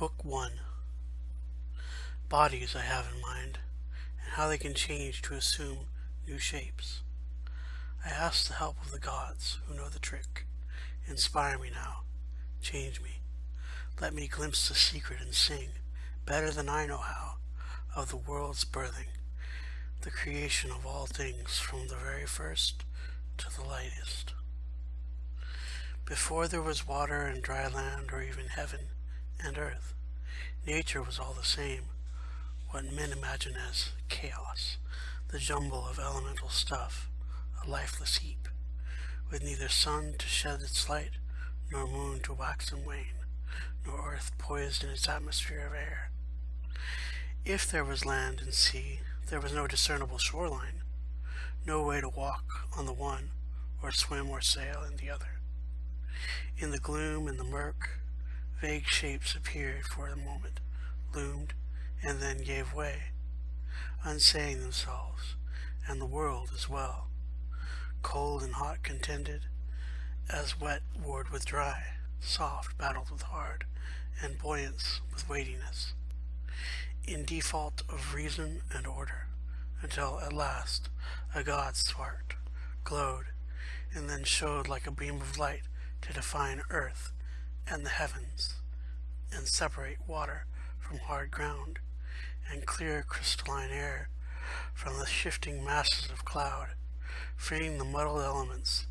Book 1 Bodies I have in mind, and how they can change to assume new shapes. I ask the help of the gods, who know the trick. Inspire me now. Change me. Let me glimpse the secret and sing, better than I know how, of the world's birthing, the creation of all things from the very first to the lightest. Before there was water and dry land or even heaven and earth, nature was all the same, what men imagine as chaos, the jumble of elemental stuff, a lifeless heap, with neither sun to shed its light, nor moon to wax and wane, nor earth poised in its atmosphere of air. If there was land and sea, there was no discernible shoreline, no way to walk on the one, or swim or sail in the other. In the gloom and the murk, vague shapes appeared for a moment, loomed, and then gave way, unsaying themselves, and the world as well. Cold and hot contended, as wet warred with dry, soft battled with hard, and buoyance with weightiness, in default of reason and order, until at last a god sparked, glowed, and then showed like a beam of light to define earth and the heavens, and separate water from hard ground, and clear crystalline air from the shifting masses of cloud, freeing the muddled elements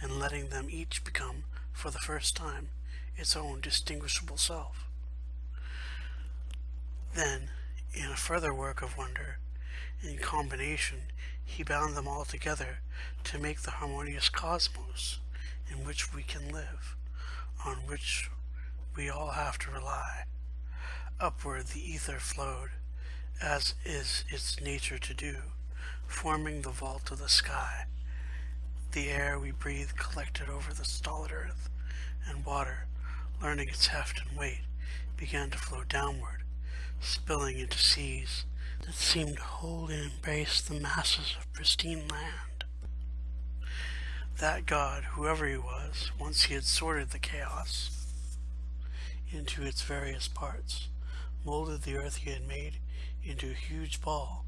and letting them each become, for the first time, its own distinguishable self. Then, in a further work of wonder, in combination, he bound them all together to make the harmonious cosmos in which we can live, on which we all have to rely. Upward the ether flowed, as is its nature to do, forming the vault of the sky. The air we breathe collected over the stolid earth, and water, learning its heft and weight, began to flow downward, spilling into seas that seemed and embrace the masses of pristine land. That god, whoever he was, once he had sorted the chaos into its various parts, molded the earth he had made into a huge ball,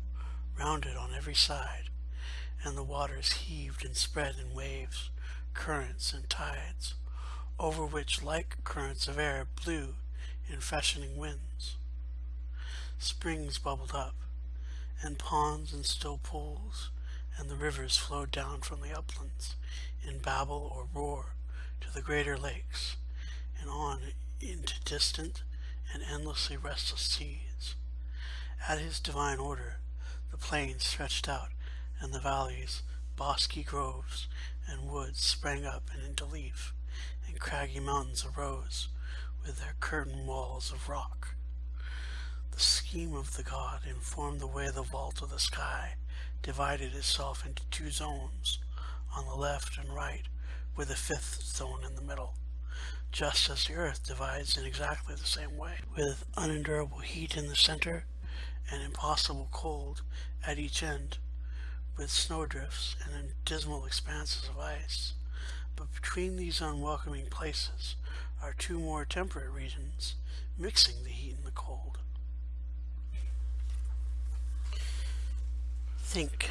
rounded on every side, and the waters heaved and spread in waves, currents, and tides, over which like currents of air blew in freshening winds. Springs bubbled up, and ponds and still pools, and the rivers flowed down from the uplands in babble or roar to the greater lakes, and on into distant and endlessly restless seas. At his divine order, the plains stretched out, and the valleys, bosky groves, and woods sprang up and into leaf, and craggy mountains arose with their curtain walls of rock. The scheme of the god informed the way the vault of the sky divided itself into two zones, on the left and right, with a fifth zone in the middle, just as the earth divides in exactly the same way, with unendurable heat in the center and impossible cold at each end, with snowdrifts and dismal expanses of ice. But between these unwelcoming places are two more temperate regions, mixing the heat and the cold. Think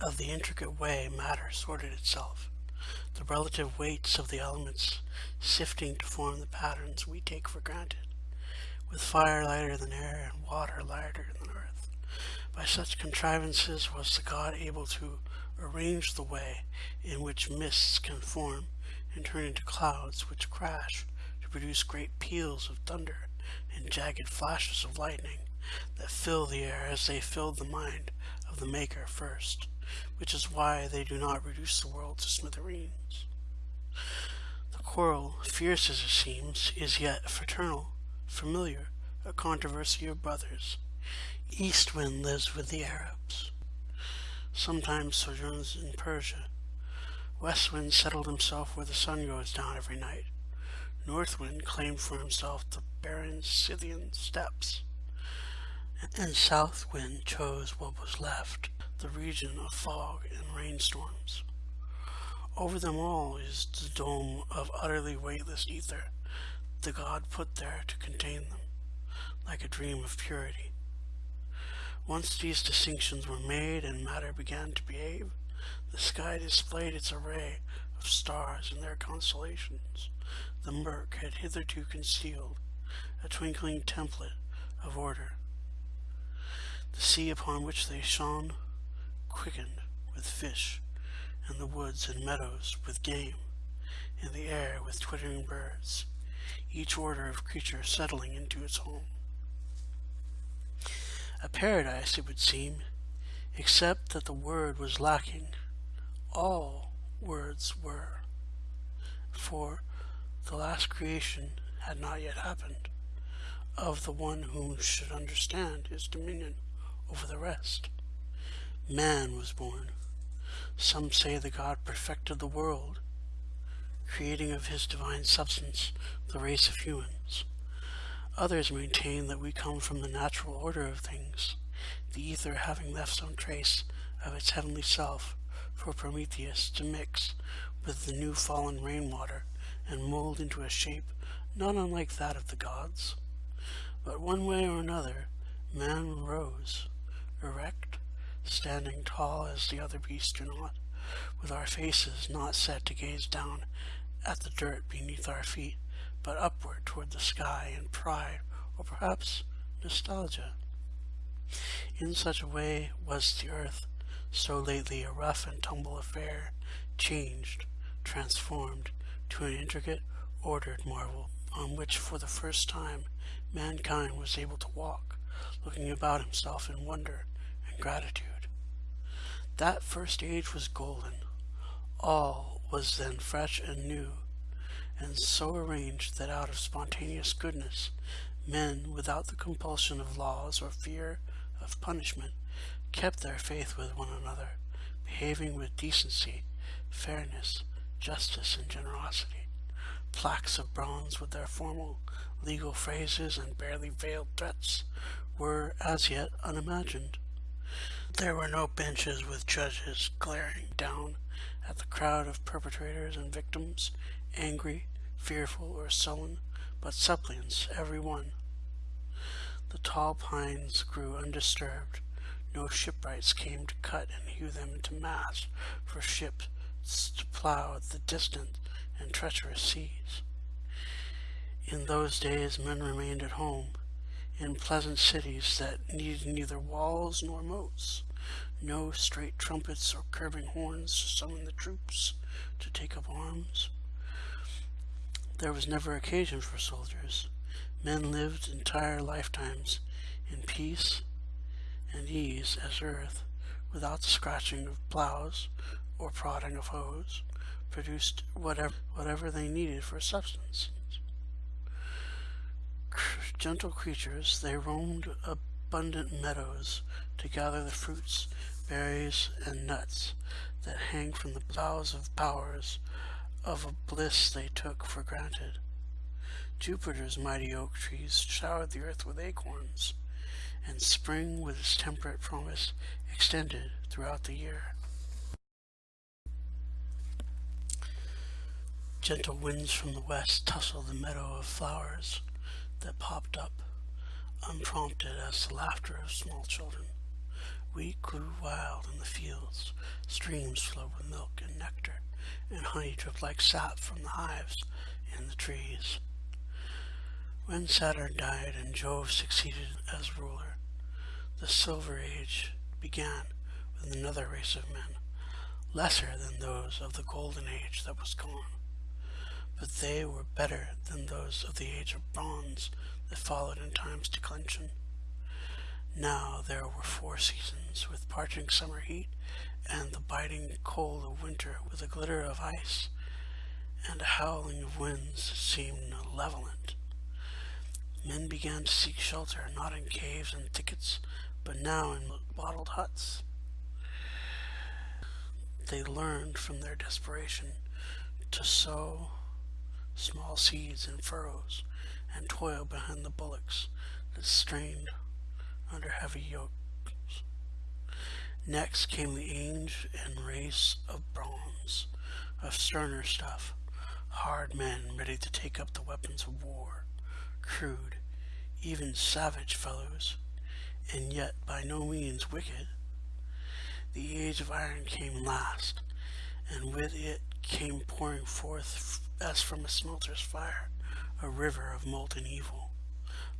of the intricate way matter sorted itself, the relative weights of the elements sifting to form the patterns we take for granted, with fire lighter than air and water lighter than earth. By such contrivances was the god able to arrange the way in which mists can form and turn into clouds which crash to produce great peals of thunder and jagged flashes of lightning that fill the air as they filled the mind of the Maker first, which is why they do not reduce the world to smithereens. The quarrel, fierce as it seems, is yet fraternal, familiar, a controversy of brothers. East wind lives with the Arabs, sometimes sojourns in Persia. West wind settled himself where the sun goes down every night. North wind claimed for himself the barren Scythian steppes and south wind chose what was left, the region of fog and rainstorms. Over them all is the dome of utterly weightless ether, the god put there to contain them, like a dream of purity. Once these distinctions were made and matter began to behave, the sky displayed its array of stars and their constellations. The murk had hitherto concealed a twinkling template of order. The sea upon which they shone quickened with fish, and the woods and meadows with game, and the air with twittering birds, each order of creature settling into its home. A paradise, it would seem, except that the word was lacking. All words were, for the last creation had not yet happened, of the one who should understand his dominion over the rest. Man was born. Some say the God perfected the world, creating of his divine substance the race of humans. Others maintain that we come from the natural order of things, the ether having left some trace of its heavenly self for Prometheus to mix with the new fallen rainwater and mold into a shape not unlike that of the gods. But one way or another, man rose, erect, standing tall as the other beasts do not, with our faces not set to gaze down at the dirt beneath our feet, but upward toward the sky in pride or perhaps nostalgia. In such a way was the earth, so lately a rough and tumble affair, changed, transformed to an intricate, ordered marvel on which for the first time mankind was able to walk, looking about himself in wonder and gratitude. That first age was golden. All was then fresh and new, and so arranged that out of spontaneous goodness men, without the compulsion of laws or fear of punishment, kept their faith with one another, behaving with decency, fairness, justice, and generosity. Plaques of bronze with their formal legal phrases and barely veiled threats were as yet unimagined. There were no benches with judges glaring down at the crowd of perpetrators and victims, angry, fearful, or sullen, but suppliants every one. The tall pines grew undisturbed. No shipwrights came to cut and hew them into masts for ships to plow the distant and treacherous seas. In those days men remained at home, in pleasant cities that needed neither walls nor moats, no straight trumpets or curving horns to summon the troops to take up arms. There was never occasion for soldiers. Men lived entire lifetimes in peace and ease as earth, without the scratching of plows or prodding of hoes, produced whatever, whatever they needed for substance. Gentle creatures, they roamed abundant meadows to gather the fruits, berries, and nuts that hang from the boughs of powers of a bliss they took for granted. Jupiter's mighty oak trees showered the earth with acorns, and spring with its temperate promise extended throughout the year. Gentle winds from the west tussled the meadow of flowers that popped up, unprompted as the laughter of small children. Wheat grew wild in the fields, streams flowed with milk and nectar, and honey dripped like sap from the hives in the trees. When Saturn died and Jove succeeded as ruler, the Silver Age began with another race of men, lesser than those of the Golden Age that was gone. But they were better than those of the Age of Bronze that followed in time's declension. Now there were four seasons, with parching summer heat and the biting cold of winter with a glitter of ice and a howling of winds that seemed malevolent. Men began to seek shelter, not in caves and thickets, but now in wattled huts. They learned from their desperation to sow small seeds in furrows and toil behind the bullocks that strained under heavy yokes. Next came the age and race of bronze, of sterner stuff, hard men ready to take up the weapons of war, crude, even savage fellows, and yet by no means wicked. The age of iron came last, and with it came pouring forth as from a smelter's fire a river of molten evil.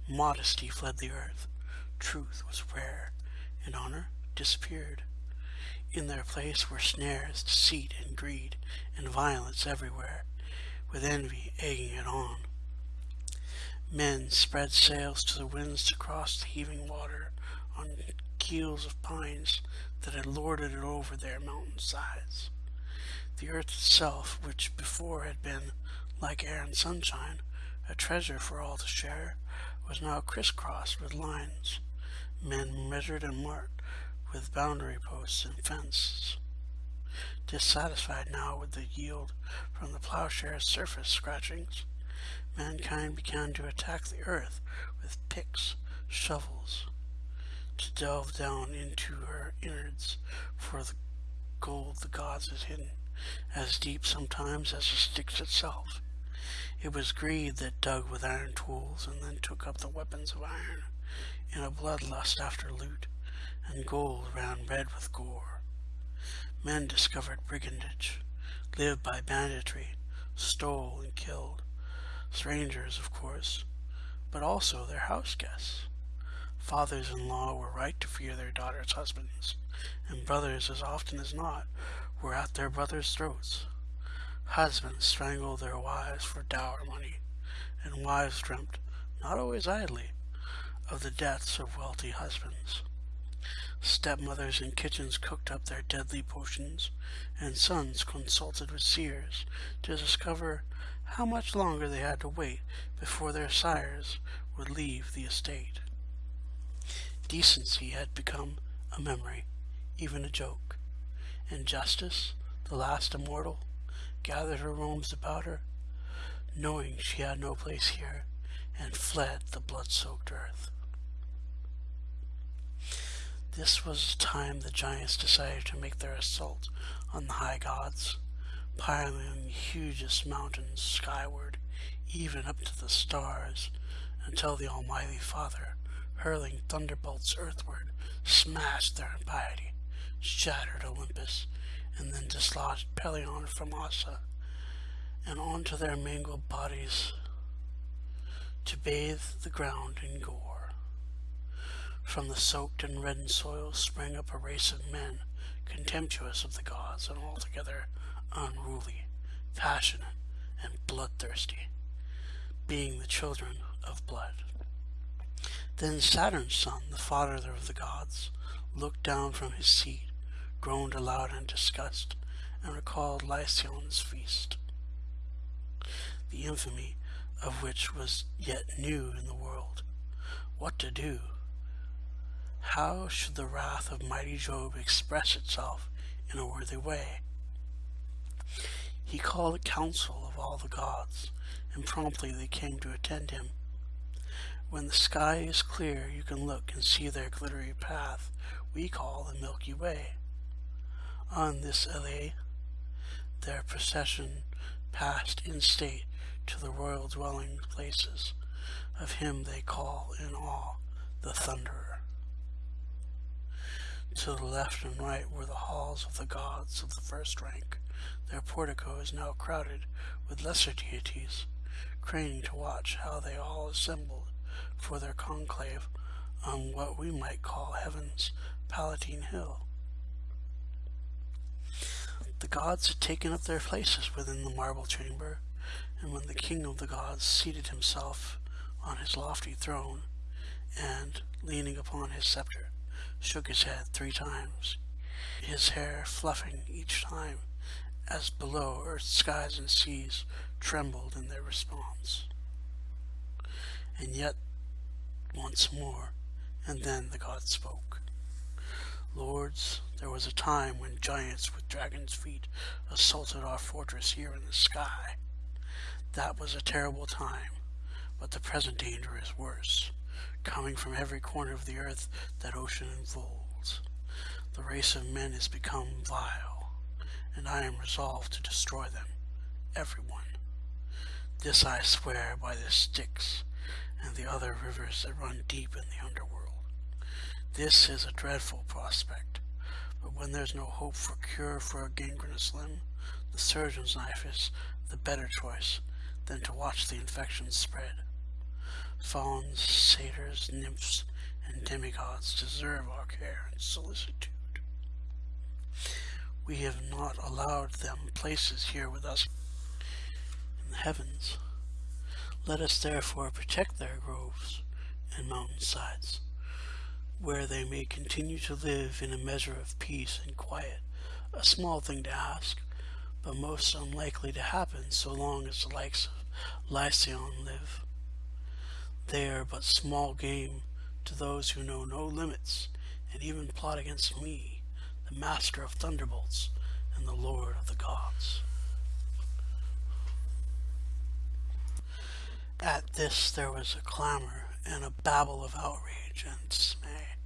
Modesty fled the earth, truth was rare, and honor disappeared. In their place were snares, deceit, and greed, and violence everywhere, with envy egging it on. Men spread sails to the winds to cross the heaving water on keels of pines that had lorded it over their mountain sides. The earth itself, which before had been, like air and sunshine, a treasure for all to share, was now crisscrossed with lines. Men measured and marked with boundary posts and fences. Dissatisfied now with the yield from the plowshare's surface scratchings, mankind began to attack the earth with picks, shovels, to delve down into her innards for the gold the gods had hidden, as deep sometimes as the Styx itself. It was greed that dug with iron tools and then took up the weapons of iron in a bloodlust after loot, and gold ran red with gore. Men discovered brigandage, lived by banditry, stole and killed. Strangers, of course, but also their house guests. Fathers-in-law were right to fear their daughters' husbands, and brothers, as often as not, were at their brothers' throats. Husbands strangled their wives for dower money, and wives dreamt, not always idly, of the deaths of wealthy husbands. Stepmothers in kitchens cooked up their deadly potions, and sons consulted with seers to discover how much longer they had to wait before their sires would leave the estate. Decency had become a memory, even a joke, and justice, the last immortal, gathered her robes about her, knowing she had no place here, and fled the blood-soaked earth. This was the time the giants decided to make their assault on the high gods, piling the hugest mountains skyward, even up to the stars, until the Almighty Father, hurling thunderbolts earthward, smashed their impiety, shattered Olympus, and then dislodged Pelion from Ossa and onto their mangled bodies to bathe the ground in gore. From the soaked and reddened soil sprang up a race of men, contemptuous of the gods and altogether unruly, passionate, and bloodthirsty, being the children of blood. Then Saturn's son, the father of the gods, looked down from his seat groaned aloud in disgust, and recalled Lycaon's feast, the infamy of which was yet new in the world. What to do? How should the wrath of mighty Jove express itself in a worthy way? He called a council of all the gods, and promptly they came to attend him. When the sky is clear, you can look and see their glittery path we call the Milky Way. On this alley, their procession passed in state to the royal dwelling places of him they call in awe the Thunderer. To the left and right were the halls of the gods of the first rank. Their portico is now crowded with lesser deities, craning to watch how they all assembled for their conclave on what we might call heaven's Palatine Hill. The gods had taken up their places within the marble chamber, and when the king of the gods seated himself on his lofty throne, and, leaning upon his scepter, shook his head three times, his hair fluffing each time as below earth skies and seas trembled in their response. And yet once more, and then the god spoke. Lords, there was a time when giants with dragon's feet assaulted our fortress here in the sky. That was a terrible time, but the present danger is worse, coming from every corner of the earth that ocean enfolds. The race of men has become vile, and I am resolved to destroy them, everyone. This I swear by the Styx, and the other rivers that run deep in the underworld. This is a dreadful prospect, but when there's no hope for cure for a gangrenous limb, the surgeon's knife is the better choice than to watch the infection spread. Fauns, satyrs, nymphs, and demigods deserve our care and solicitude. We have not allowed them places here with us in the heavens. Let us therefore protect their groves and mountain sides, where they may continue to live in a measure of peace and quiet, a small thing to ask, but most unlikely to happen so long as the likes of Lycaon live. They are but small game to those who know no limits and even plot against me, the master of thunderbolts and the lord of the gods. At this there was a clamor and a babble of outrage and dismay,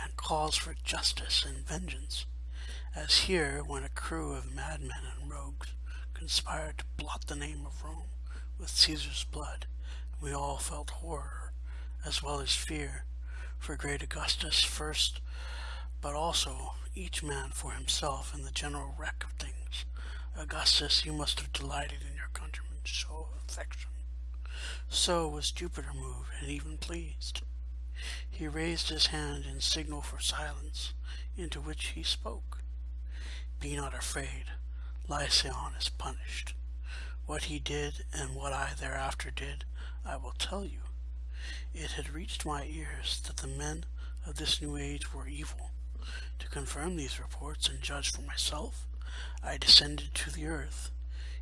and calls for justice and vengeance, as here when a crew of madmen and rogues conspired to blot the name of Rome with Caesar's blood, we all felt horror as well as fear for great Augustus first, but also each man for himself in the general wreck of things. Augustus, you must have delighted in your countrymen's show of affection. So was Jupiter moved and even pleased. He raised his hand in signal for silence, into which he spoke. Be not afraid, Lycaon is punished. What he did and what I thereafter did, I will tell you. It had reached my ears that the men of this new age were evil. To confirm these reports and judge for myself, I descended to the earth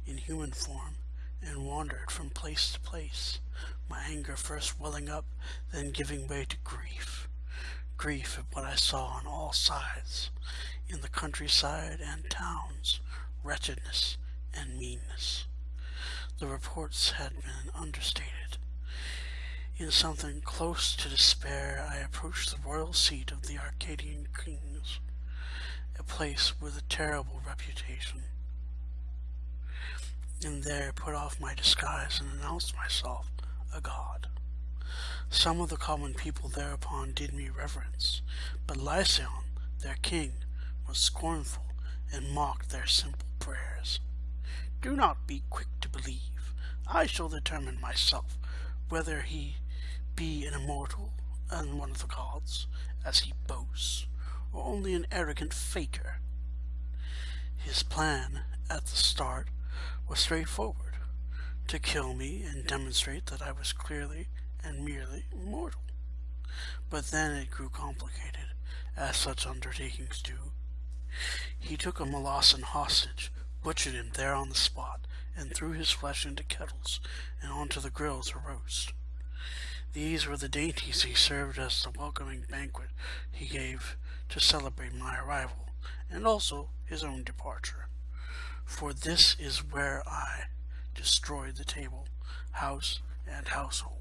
in human form and wandered from place to place, my anger first welling up, then giving way to grief. Grief at what I saw on all sides, in the countryside and towns, wretchedness and meanness. The reports had been understated. In something close to despair, I approached the royal seat of the Arcadian kings, a place with a terrible reputation and there put off my disguise and announced myself a god. Some of the common people thereupon did me reverence, but Lycaon, their king, was scornful and mocked their simple prayers. Do not be quick to believe. I shall determine myself whether he be an immortal and one of the gods, as he boasts, or only an arrogant faker. His plan, at the start, was straightforward, to kill me and demonstrate that I was clearly and merely mortal. But then it grew complicated, as such undertakings do. He took a Molossan hostage, butchered him there on the spot, and threw his flesh into kettles and onto the grills to roast. These were the dainties he served as the welcoming banquet he gave to celebrate my arrival, and also his own departure for this is where I destroyed the table, house, and household.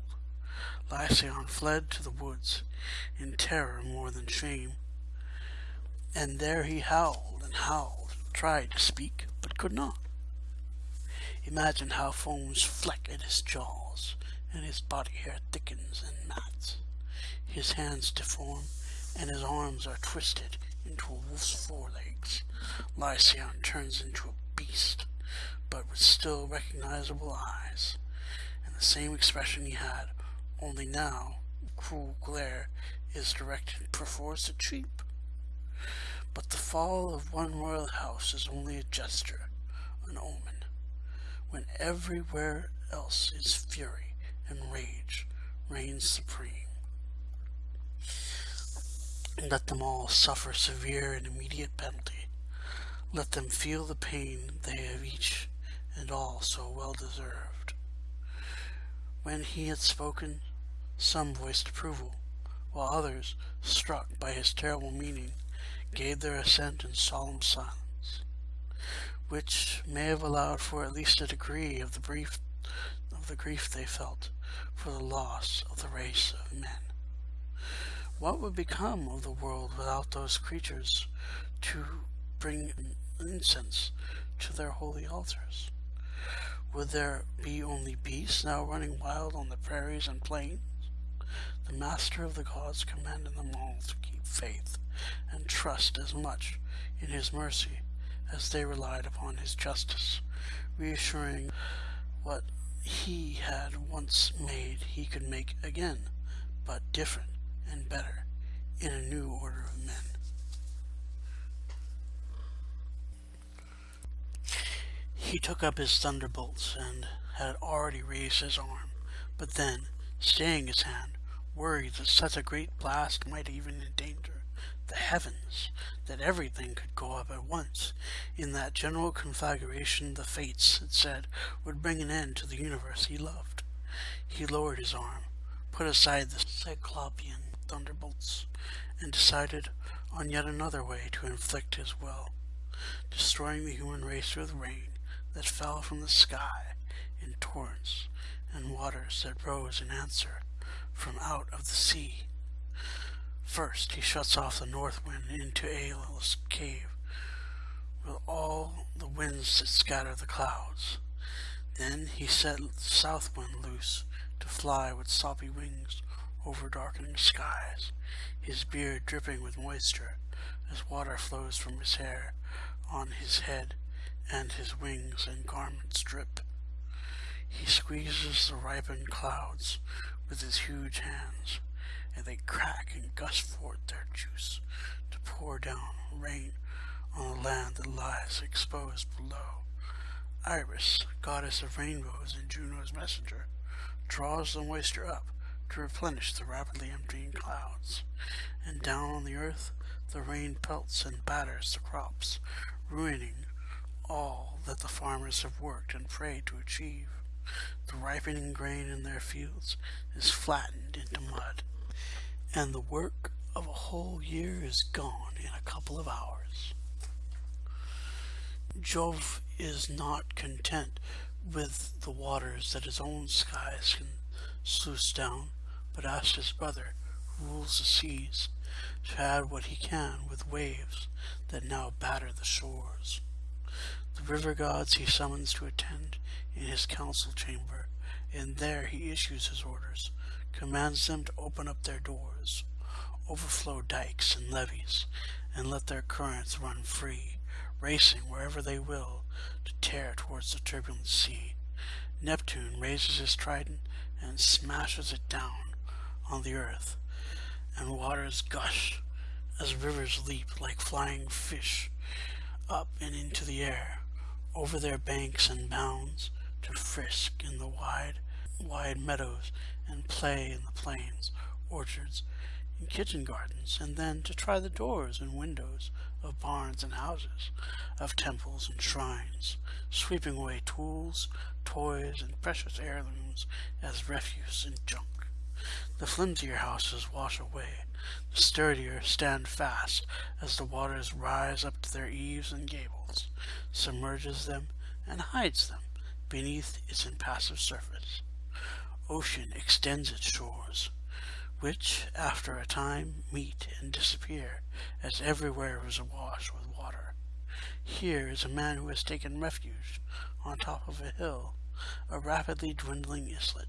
Lycaon fled to the woods, in terror more than shame, and there he howled and howled, tried to speak, but could not. Imagine how foams fleck at his jaws, and his body hair thickens and mats. His hands deform, and his arms are twisted into a wolf's forelegs. Lycaon turns into a beast, but with still recognizable eyes, and the same expression he had, only now cruel glare is directed perforce at sheep. But the fall of one royal house is only a gesture, an omen, when everywhere else is fury and rage reigns supreme. Let them all suffer severe and immediate penalty let them feel the pain they have each and all so well deserved. When he had spoken, some voiced approval, while others, struck by his terrible meaning, gave their assent in solemn silence, which may have allowed for at least a degree of the brief of the grief they felt for the loss of the race of men. What would become of the world without those creatures to bring incense to their holy altars? Would there be only beasts now running wild on the prairies and plains? The Master of the gods commanded them all to keep faith and trust as much in his mercy as they relied upon his justice, reassuring what he had once made he could make again, but different and better in a new order of men. He took up his thunderbolts and had already raised his arm, but then, staying his hand, worried that such a great blast might even endanger the heavens, that everything could go up at once. In that general conflagration the fates, it said, would bring an end to the universe he loved. He lowered his arm, put aside the Cyclopean thunderbolts, and decided on yet another way to inflict his will, destroying the human race with rain that fell from the sky in torrents and waters that rose in answer from out of the sea. First, he shuts off the north wind into Aeolus' cave with all the winds that scatter the clouds. Then he set south wind loose to fly with soppy wings over darkening skies, his beard dripping with moisture as water flows from his hair on his head and his wings and garments drip. He squeezes the ripened clouds with his huge hands, and they crack and gush forth their juice to pour down rain on the land that lies exposed below. Iris, goddess of rainbows and Juno's messenger, draws the moisture up to replenish the rapidly emptying clouds, and down on the earth the rain pelts and batters the crops, ruining all that the farmers have worked and prayed to achieve. The ripening grain in their fields is flattened into mud, and the work of a whole year is gone in a couple of hours. Jove is not content with the waters that his own skies can sluice down, but asks his brother, who rules the seas, to add what he can with waves that now batter the shores. The river gods he summons to attend in his council chamber, and there he issues his orders, commands them to open up their doors, overflow dikes and levees, and let their currents run free, racing wherever they will to tear towards the turbulent sea. Neptune raises his trident and smashes it down on the earth, and waters gush as rivers leap like flying fish up and into the air over their banks and bounds to frisk in the wide, wide meadows and play in the plains, orchards, and kitchen gardens, and then to try the doors and windows of barns and houses, of temples and shrines, sweeping away tools, toys, and precious heirlooms as refuse and junk. The flimsier houses wash away, the sturdier stand fast as the waters rise up to their eaves and gables, submerges them, and hides them beneath its impassive surface. Ocean extends its shores, which after a time meet and disappear, as everywhere is awash with water. Here is a man who has taken refuge on top of a hill, a rapidly dwindling islet.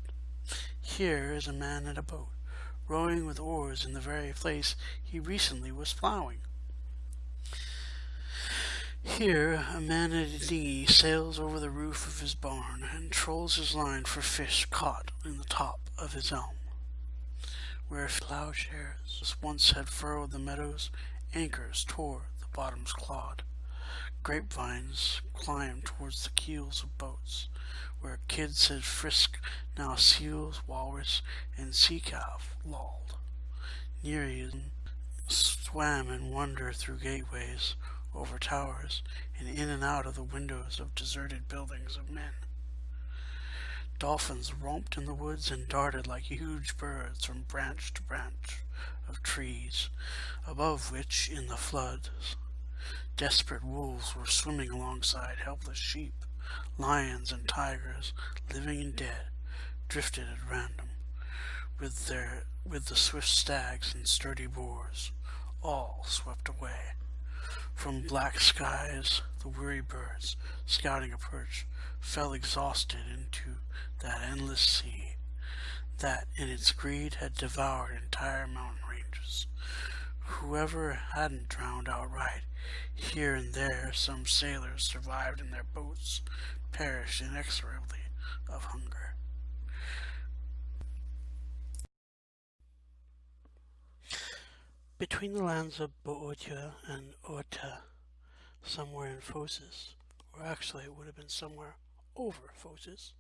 Here is a man in a boat, rowing with oars in the very place he recently was ploughing. Here a man at a dinghy sails over the roof of his barn and trolls his line for fish caught in the top of his elm. Where plowshares once had furrowed the meadows, anchors tore the bottoms clod. Grapevines climbed towards the keels of boats, where kids had frisked, now seals, walrus, and sea calf lolled. Nereids swam in wonder through gateways, over towers, and in and out of the windows of deserted buildings of men. Dolphins romped in the woods and darted like huge birds from branch to branch of trees, above which, in the floods, desperate wolves were swimming alongside helpless sheep lions and tigers, living and dead, drifted at random, with their with the swift stags and sturdy boars, all swept away. From black skies the weary birds, scouting a perch, fell exhausted into that endless sea that in its greed had devoured entire mountain ranges. Whoever hadn't drowned outright, here and there some sailors survived in their boats, perished inexorably of hunger. Between the lands of Boeotia and Oeta, somewhere in Phocis, or actually it would have been somewhere over Phocis,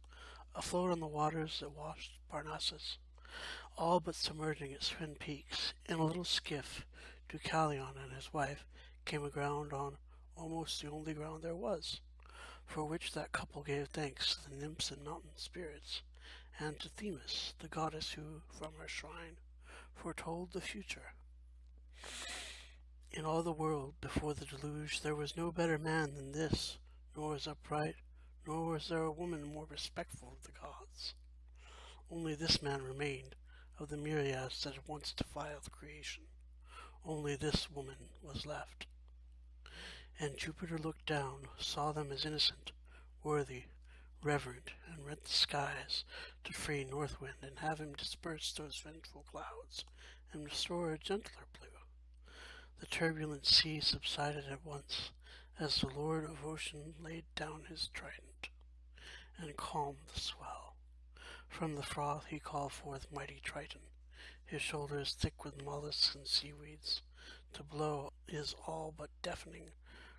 afloat on the waters that washed Parnassus, all but submerging its twin peaks, in a little skiff, Deucalion and his wife came aground on almost the only ground there was, for which that couple gave thanks to the nymphs and mountain spirits, and to Themis, the goddess who, from her shrine, foretold the future. In all the world, before the deluge, there was no better man than this, nor as upright, nor was there a woman more respectful of the gods. Only this man remained, of the myriads that had once defiled creation. Only this woman was left. And Jupiter looked down, saw them as innocent, worthy, reverent, and rent the skies to free North Wind and have him disperse those vengeful clouds and restore a gentler blue. The turbulent sea subsided at once as the Lord of Ocean laid down his trident and calmed the swell. From the froth he called forth mighty Triton, his shoulders thick with mollusks and seaweeds, to blow his all but deafening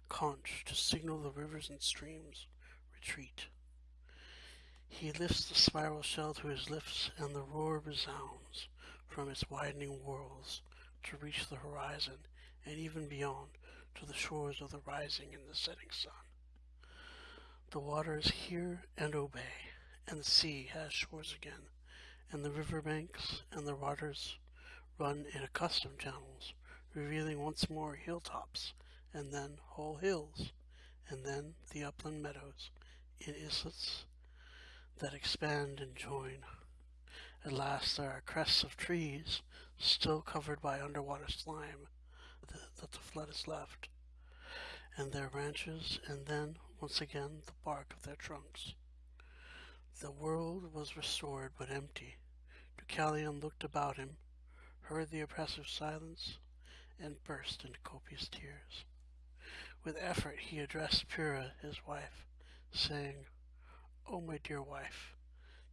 conch to signal the rivers and streams retreat. He lifts the spiral shell to his lips, and the roar resounds from its widening whirls to reach the horizon and even beyond to the shores of the rising and the setting sun. The waters hear and obey, and the sea has shores again, and the river banks and the waters run in accustomed channels, revealing once more hilltops, and then whole hills, and then the upland meadows in islets that expand and join. At last there are crests of trees, still covered by underwater slime, that the flood has left, and their branches, and then, once again, the bark of their trunks. The world was restored but empty. Deucalion looked about him, heard the oppressive silence, and burst into copious tears. With effort he addressed Pyrrha, his wife, saying, O oh, my dear wife,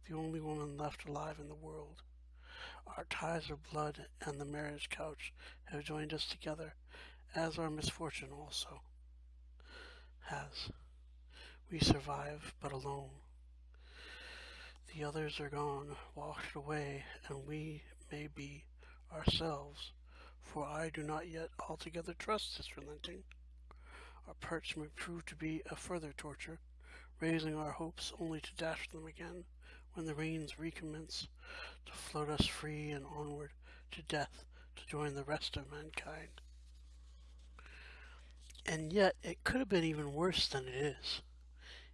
the only woman left alive in the world, our ties of blood and the marriage couch have joined us together, as our misfortune also has. We survive, but alone. The others are gone, washed away, and we may be ourselves, for I do not yet altogether trust this relenting. Our perch may prove to be a further torture, raising our hopes only to dash them again when the rains recommence to float us free and onward to death to join the rest of mankind. And yet, it could have been even worse than it is.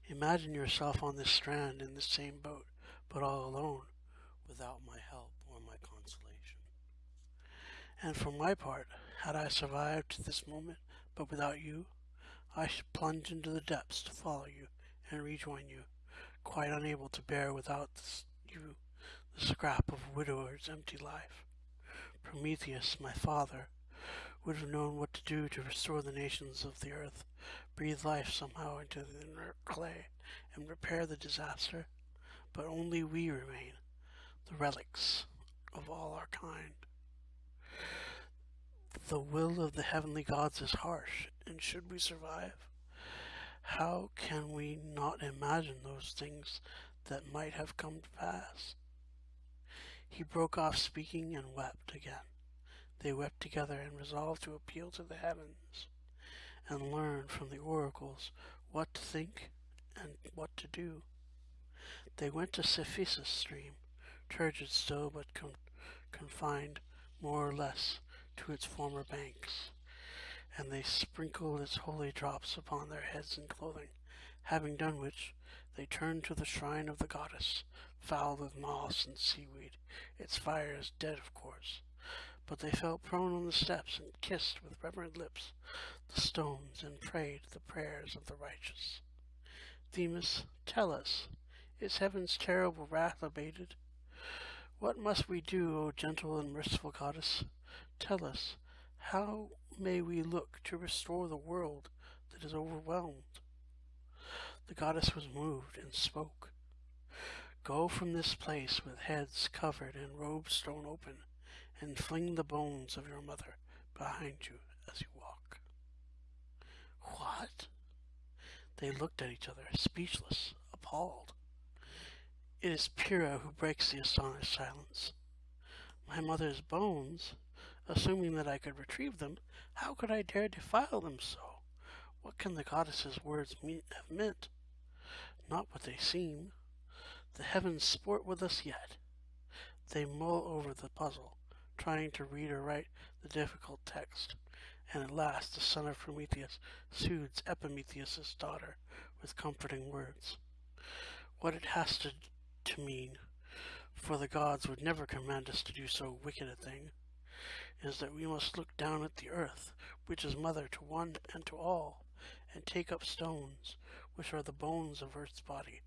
Imagine yourself on this strand in the same boat, but all alone, without my help or my consolation. And for my part, had I survived to this moment, but without you, I should plunge into the depths to follow you and rejoin you, quite unable to bear without you the scrap of a widower's empty life. Prometheus, my father, would have known what to do to restore the nations of the earth, breathe life somehow into the inert clay, and repair the disaster. But only we remain, the relics of all our kind. The will of the heavenly gods is harsh, and should we survive, how can we not imagine those things that might have come to pass? He broke off speaking and wept again. They wept together and resolved to appeal to the heavens and learn from the oracles what to think and what to do. They went to Cephissus stream, turgid still but con confined more or less to its former banks, and they sprinkled its holy drops upon their heads and clothing, having done which, they turned to the shrine of the goddess, fouled with moss and seaweed, its fires dead of course, but they fell prone on the steps and kissed with reverent lips the stones and prayed the prayers of the righteous. Themis, tell us, is heaven's terrible wrath abated? What must we do, O gentle and merciful goddess? Tell us, how may we look to restore the world that is overwhelmed? The goddess was moved and spoke. Go from this place with heads covered and robes thrown open, and fling the bones of your mother behind you as you walk. What? They looked at each other, speechless, appalled. It is Pyrrha who breaks the astonished silence. My mother's bones? Assuming that I could retrieve them, how could I dare defile them so? What can the goddess's words mean, have meant? Not what they seem. The heavens sport with us yet. They mull over the puzzle, trying to read or write the difficult text, and at last the son of Prometheus soothes Epimetheus' daughter with comforting words. What it has to, to mean, for the gods would never command us to do so wicked a thing, is that we must look down at the earth, which is mother to one and to all, and take up stones, which are the bones of Earth's body,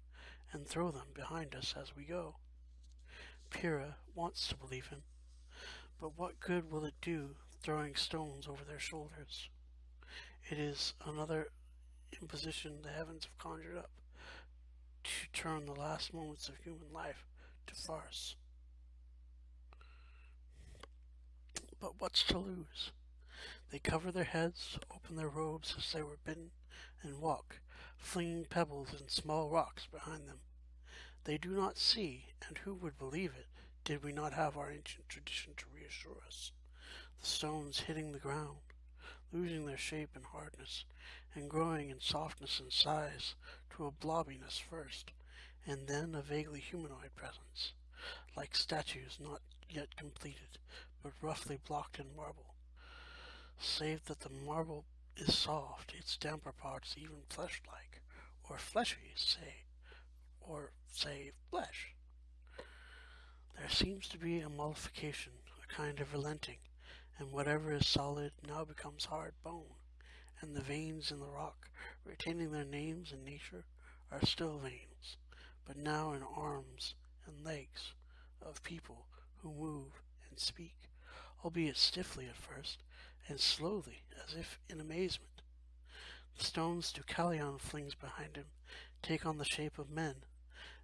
and throw them behind us as we go. Pyrrha wants to believe him, but what good will it do throwing stones over their shoulders? It is another imposition the heavens have conjured up to turn the last moments of human life to farce. But what's to lose? They cover their heads, open their robes as they were bidden, and walk, flinging pebbles and small rocks behind them. They do not see, and who would believe it, did we not have our ancient tradition to reassure us? The stones hitting the ground, losing their shape and hardness, and growing in softness and size to a blobbiness first, and then a vaguely humanoid presence, like statues not yet completed, but roughly blocked in marble save that the marble is soft, its damper parts even flesh-like, or fleshy, say, or say flesh. There seems to be a mollification, a kind of relenting, and whatever is solid now becomes hard bone, and the veins in the rock, retaining their names and nature, are still veins, but now in arms and legs of people who move and speak, albeit stiffly at first, and slowly, as if in amazement. The stones Deucalion flings behind him take on the shape of men,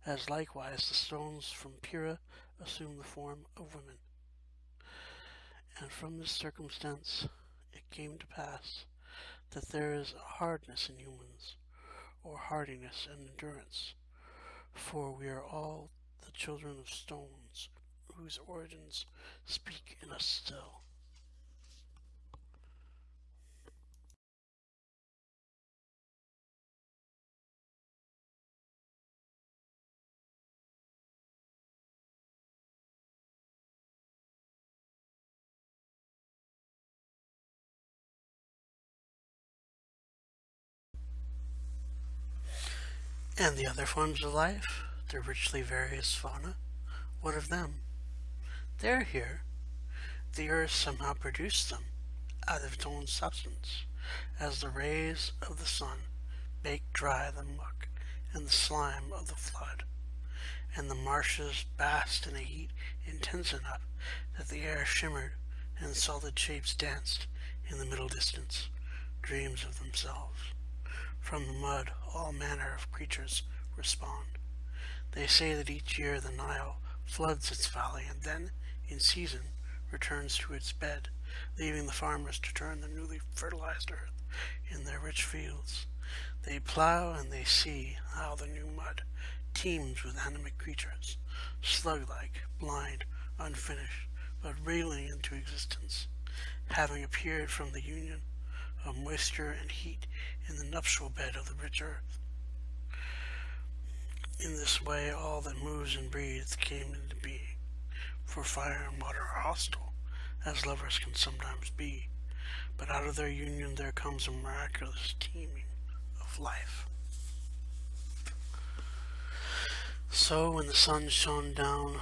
as likewise the stones from Pyrrha assume the form of women. And from this circumstance it came to pass that there is hardness in humans, or hardiness and endurance, for we are all the children of stones, whose origins speak in us still. And the other forms of life, the richly various fauna, what of them? They're here. The earth somehow produced them out of its own substance, as the rays of the sun bake dry the muck and the slime of the flood, and the marshes basked in a heat intense enough that the air shimmered and solid shapes danced in the middle distance, dreams of themselves. From the mud all manner of creatures respond. They say that each year the Nile floods its valley and then, in season, returns to its bed, leaving the farmers to turn the newly fertilized earth in their rich fields. They plow and they see how the new mud teems with animate creatures, slug-like, blind, unfinished, but railing into existence, having appeared from the union of moisture and heat in the nuptial bed of the rich earth. In this way, all that moves and breathes came into being, for fire and water are hostile, as lovers can sometimes be, but out of their union there comes a miraculous teeming of life. So when the sun shone down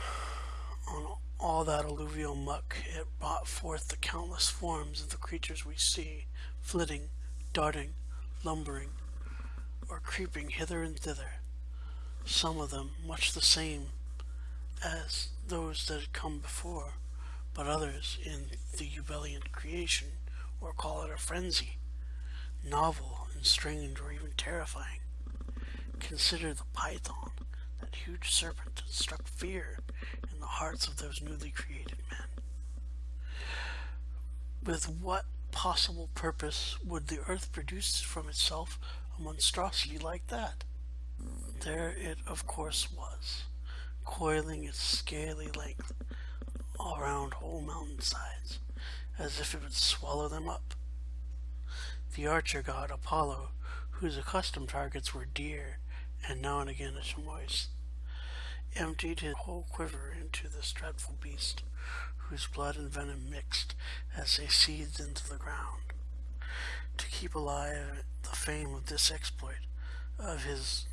on all that alluvial muck, it brought forth the countless forms of the creatures we see, flitting, darting, lumbering, or creeping hither and thither, some of them much the same as those that had come before, but others in the ebullient creation, or call it a frenzy, novel and strange or even terrifying. Consider the python, that huge serpent that struck fear in the hearts of those newly created men. With what possible purpose would the earth produce from itself a monstrosity like that? There it of course was, coiling its scaly length around whole mountainsides, as if it would swallow them up. The archer god Apollo, whose accustomed targets were deer and now and again a chamois, emptied his whole quiver into this dreadful beast, whose blood and venom mixed as they seethed into the ground. To keep alive the fame of this exploit of his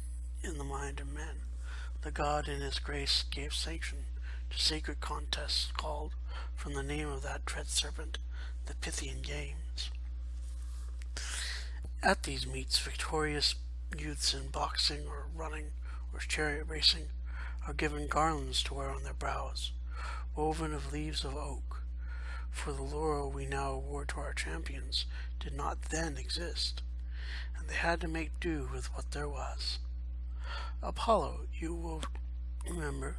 in the mind of men, the god in his grace gave sanction to sacred contests called, from the name of that dread serpent, the Pythian Games. At these meets, victorious youths in boxing or running or chariot racing are given garlands to wear on their brows, woven of leaves of oak, for the laurel we now award to our champions did not then exist, and they had to make do with what there was. Apollo, you will remember,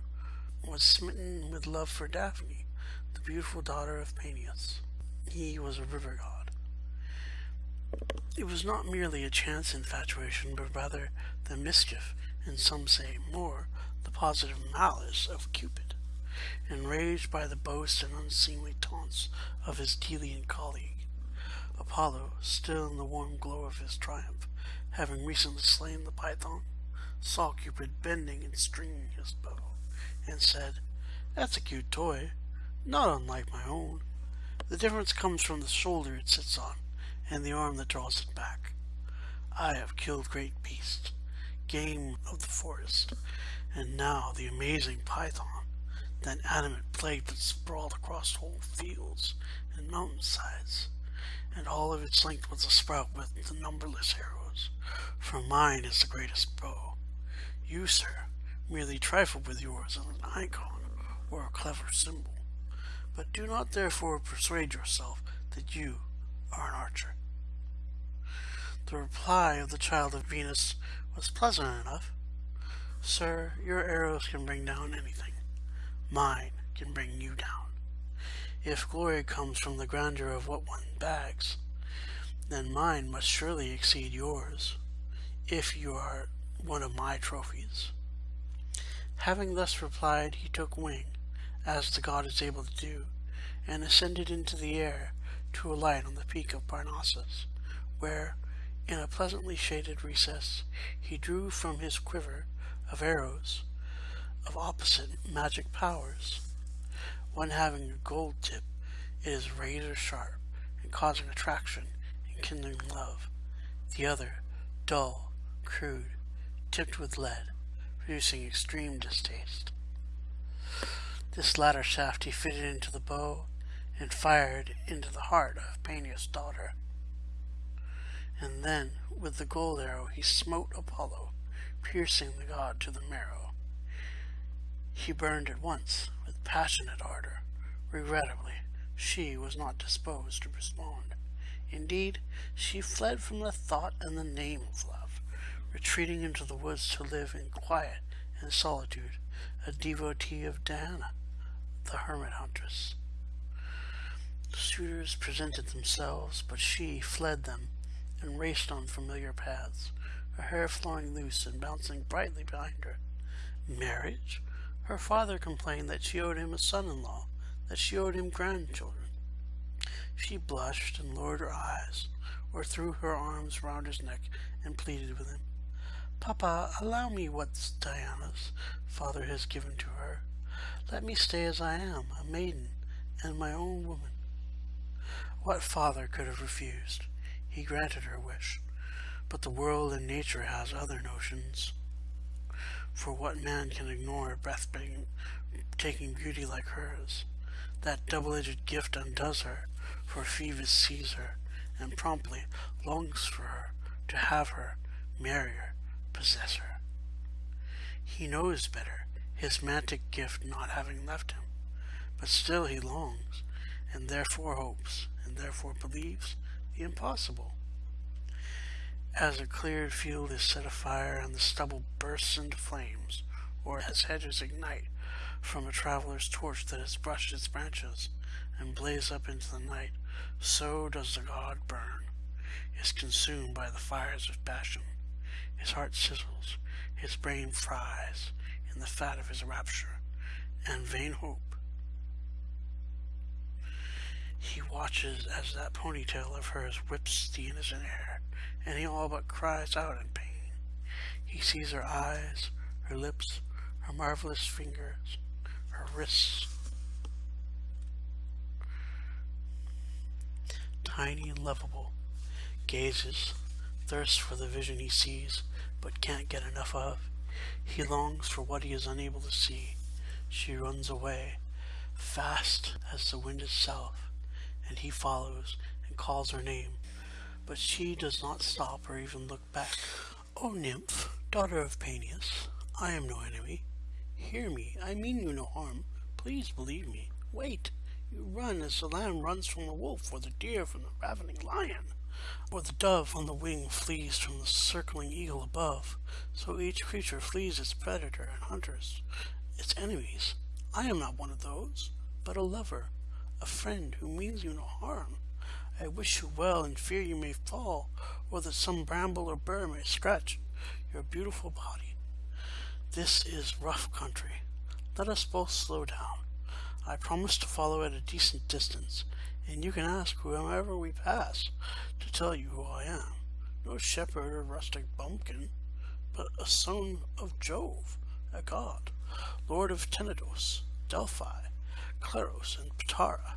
was smitten with love for Daphne, the beautiful daughter of Peneus. He was a river god. It was not merely a chance infatuation, but rather the mischief, and some say more, the positive malice of Cupid, enraged by the boast and unseemly taunts of his Delian colleague. Apollo, still in the warm glow of his triumph, having recently slain the python, saw Cupid bending and stringing his bow, and said, That's a cute toy, not unlike my own. The difference comes from the shoulder it sits on, and the arm that draws it back. I have killed great beasts, game of the forest, and now the amazing python, that animate plague that sprawled across whole fields and mountainsides, and all of its length was a sprout with the numberless arrows, for mine is the greatest bow. You, sir, merely trifle with yours as an icon or a clever symbol, but do not therefore persuade yourself that you are an archer. The reply of the child of Venus was pleasant enough. Sir, your arrows can bring down anything. Mine can bring you down. If glory comes from the grandeur of what one bags, then mine must surely exceed yours, if you are one of my trophies. Having thus replied, he took wing, as the god is able to do, and ascended into the air to alight on the peak of Parnassus, where, in a pleasantly shaded recess, he drew from his quiver of arrows of opposite magic powers. One having a gold tip, it is razor sharp and causing attraction and kindling love. The other, dull, crude, tipped with lead, producing extreme distaste. This latter shaft he fitted into the bow and fired into the heart of Peneus' daughter. And then, with the gold arrow, he smote Apollo, piercing the god to the marrow. He burned at once, with passionate ardor. Regrettably, she was not disposed to respond. Indeed, she fled from the thought and the name of love, retreating into the woods to live in quiet and solitude, a devotee of Diana, the hermit huntress. The suitors presented themselves, but she fled them and raced on familiar paths, her hair flowing loose and bouncing brightly behind her. Marriage? Her father complained that she owed him a son-in-law, that she owed him grandchildren. She blushed and lowered her eyes, or threw her arms round his neck and pleaded with him. Papa, allow me what Diana's father has given to her. Let me stay as I am, a maiden, and my own woman. What father could have refused? He granted her wish. But the world and nature has other notions. For what man can ignore a breathtaking beauty like hers? That double-edged gift undoes her, for Phoebus sees her, and promptly longs for her, to have her, marry her, possess her. He knows better, his magic gift not having left him, but still he longs, and therefore hopes, and therefore believes the impossible. As a cleared field is set afire and the stubble bursts into flames, or as hedges ignite from a traveler's torch that has brushed its branches and blaze up into the night, so does the god burn, is consumed by the fires of passion. His heart sizzles, his brain fries in the fat of his rapture and vain hope. He watches as that ponytail of hers whips the innocent air, and he all but cries out in pain. He sees her eyes, her lips, her marvelous fingers, her wrists. Tiny and lovable, gazes, thirsts for the vision he sees, but can't get enough of. He longs for what he is unable to see. She runs away, fast as the wind itself, and he follows and calls her name. But she does not stop or even look back. O nymph, daughter of Peneus, I am no enemy. Hear me, I mean you no harm. Please believe me. Wait. You run as the lamb runs from the wolf, or the deer from the ravening lion or the dove on the wing flees from the circling eagle above, so each creature flees its predator and hunters, its enemies. I am not one of those, but a lover, a friend who means you no harm. I wish you well and fear you may fall, or that some bramble or burr may scratch your beautiful body. This is rough country. Let us both slow down. I promise to follow at a decent distance, and you can ask whomever we pass to tell you who I am. No shepherd or rustic bumpkin, but a son of Jove, a god, lord of Tenedos, Delphi, Claros, and Patara.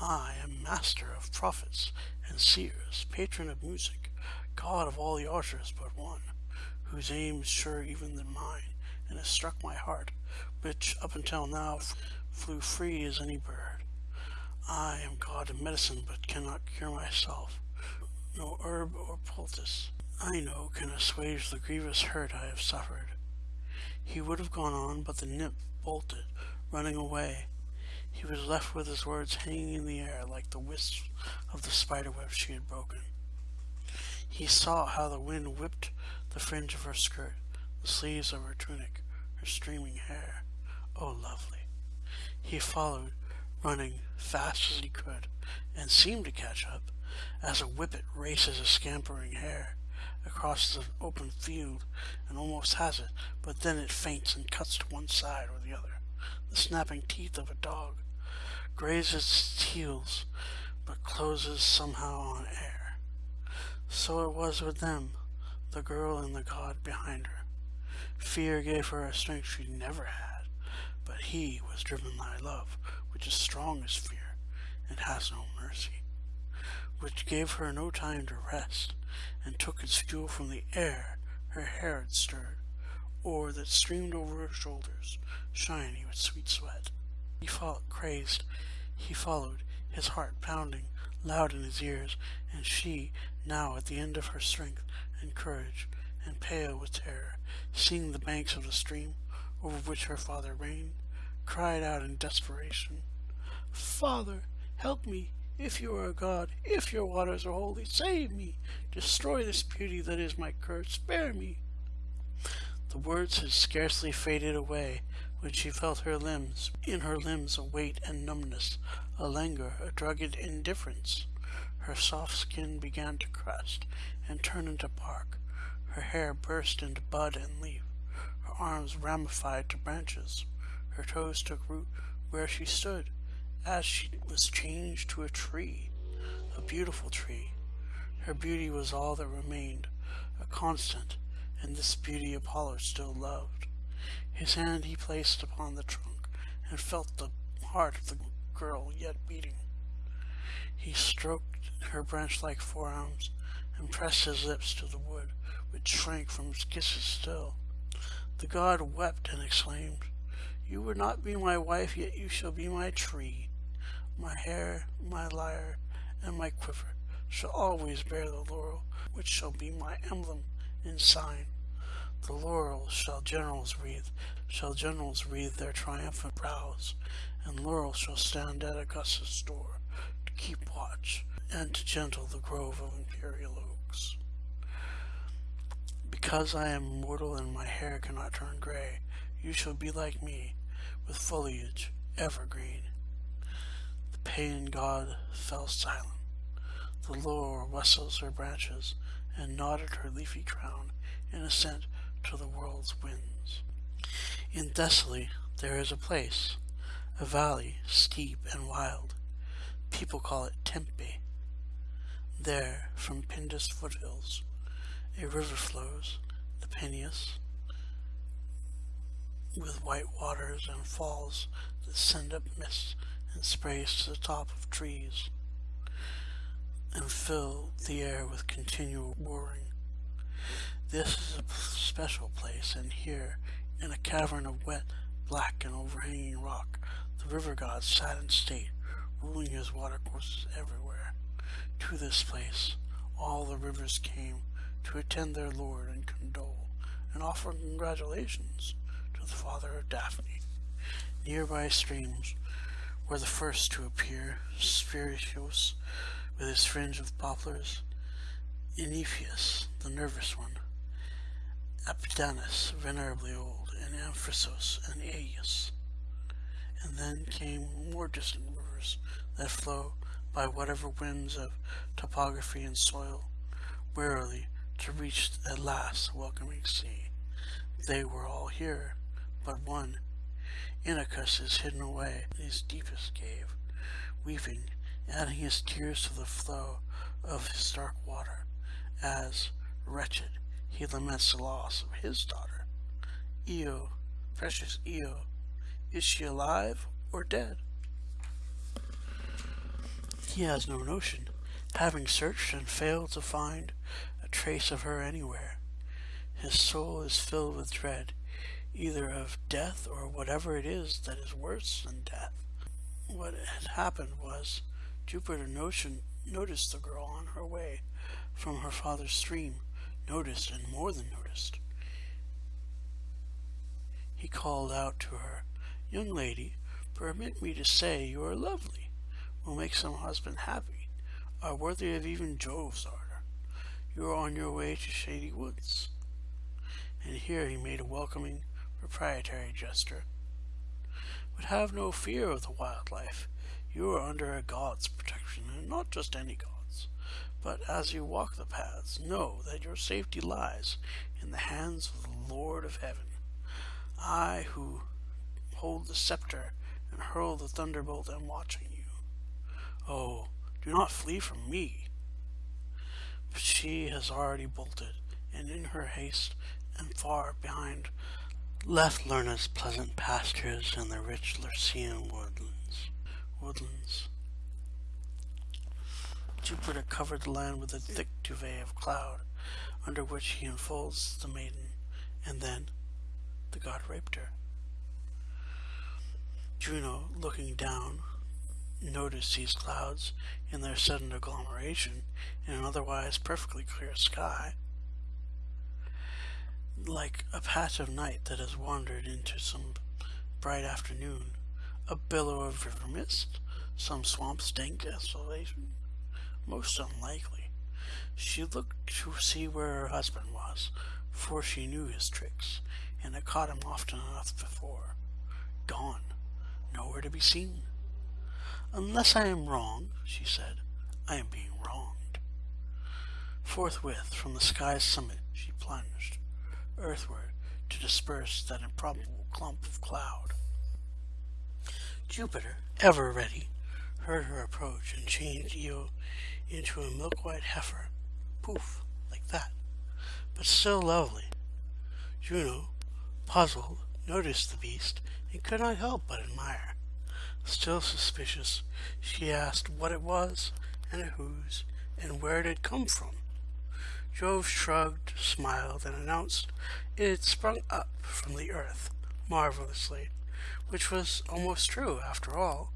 I am master of prophets and seers, patron of music, god of all the archers but one, whose aim is surer even than mine, and has struck my heart, which up until now flew free as any bird. I am God of medicine, but cannot cure myself. No herb or poultice I know can assuage the grievous hurt I have suffered. He would have gone on, but the nymph bolted, running away. He was left with his words hanging in the air like the wisps of the spiderweb she had broken. He saw how the wind whipped the fringe of her skirt, the sleeves of her tunic, her streaming hair. Oh, lovely! He followed, running fast as he could, and seemed to catch up, as a whippet races a scampering hare across the open field and almost has it, but then it faints and cuts to one side or the other. The snapping teeth of a dog grazes its heels, but closes somehow on air. So it was with them, the girl and the god behind her. Fear gave her a strength she never had, but he was driven by love, which is strong as fear and has no mercy, which gave her no time to rest, and took its fuel from the air her hair had stirred, or that streamed over her shoulders, shiny with sweet sweat. He felt crazed. He followed, his heart pounding loud in his ears, and she, now at the end of her strength and courage, and pale with terror, seeing the banks of the stream over which her father reigned, cried out in desperation, Father, help me, if you are a god, if your waters are holy, save me, destroy this beauty that is my curse, spare me. The words had scarcely faded away when she felt her limbs, in her limbs a weight and numbness, a languor, a drugged indifference. Her soft skin began to crust and turn into bark. Her hair burst into bud and leaf. Her arms ramified to branches. Her toes took root where she stood, as she was changed to a tree, a beautiful tree. Her beauty was all that remained, a constant, and this beauty Apollo still loved. His hand he placed upon the trunk, and felt the heart of the girl yet beating. He stroked her branch-like forearms, and pressed his lips to the wood, which shrank from his kisses still. The god wept and exclaimed, You would not be my wife, yet you shall be my tree. My hair, my lyre, and my quiver shall always bear the laurel, which shall be my emblem and sign. The laurel shall generals wreathe, shall generals wreathe their triumphant brows, and laurel shall stand at Augustus' door to keep watch and to gentle the grove of imperial oaks. Because I am mortal and my hair cannot turn gray, you shall be like me, with foliage evergreen. The pagan god fell silent. The laurel rustles her branches and nodded her leafy crown in assent to the world's winds. In Thessaly there is a place, a valley steep and wild. People call it Tempe. There, from Pindus foothills, a river flows, the Peneus, with white waters and falls that send up mist and sprays to the top of trees and fill the air with continual roaring. This is a special place, and here, in a cavern of wet, black, and overhanging rock, the river god sat in state, ruling his watercourses everywhere. To this place all the rivers came to attend their lord and condole, and offer congratulations to the father of Daphne. Nearby streams were the first to appear, Spercheus with his fringe of poplars, Enipeus, the nervous one, Apidanus, venerably old, and Amphrysos and Aias. And then came more distant rivers that flow by whatever winds of topography and soil, warily to reach at last the welcoming sea. They were all here, but one, Inachus, is hidden away in his deepest cave, weeping, adding his tears to the flow of his dark water, as, wretched, he laments the loss of his daughter. Io, precious Io, is she alive or dead? He has no notion, having searched and failed to find a trace of her anywhere. His soul is filled with dread, either of death or whatever it is that is worse than death. What had happened was Jupiter notion, noticed the girl on her way from her father's stream, noticed and more than noticed. He called out to her, Young lady, permit me to say you are lovely, will make some husband happy, are worthy of even Jove's ardor. You are on your way to shady woods. And here he made a welcoming, proprietary gesture. But have no fear of the wildlife. You are under a god's protection, and not just any god's. But as you walk the paths, know that your safety lies in the hands of the Lord of heaven. I who hold the scepter and hurl the thunderbolt am watching you. Oh, do not flee from me. But she has already bolted, and in her haste and far behind left Lerna's pleasant pastures and the rich Lycian woodlands. woodlands. Jupiter covered the land with a thick duvet of cloud, under which he enfolds the maiden, and then the god raped her. Juno, looking down, noticed these clouds in their sudden agglomeration in an otherwise perfectly clear sky, like a patch of night that has wandered into some bright afternoon, a billow of river mist, some swamp's dank desolation. Most unlikely. She looked to see where her husband was, for she knew his tricks, and had caught him often enough before. Gone nowhere to be seen. Unless I am wrong, she said, I am being wronged. Forthwith, from the sky's summit, she plunged, earthward, to disperse that improbable clump of cloud. Jupiter, ever ready, heard her approach and changed Io into a milk-white heifer. Poof, like that, but still lovely. Juno, puzzled, noticed the beast and could not help but admire. Still suspicious, she asked what it was, and whose, and where it had come from. Jove shrugged, smiled, and announced it had sprung up from the earth, marvelously, which was almost true after all.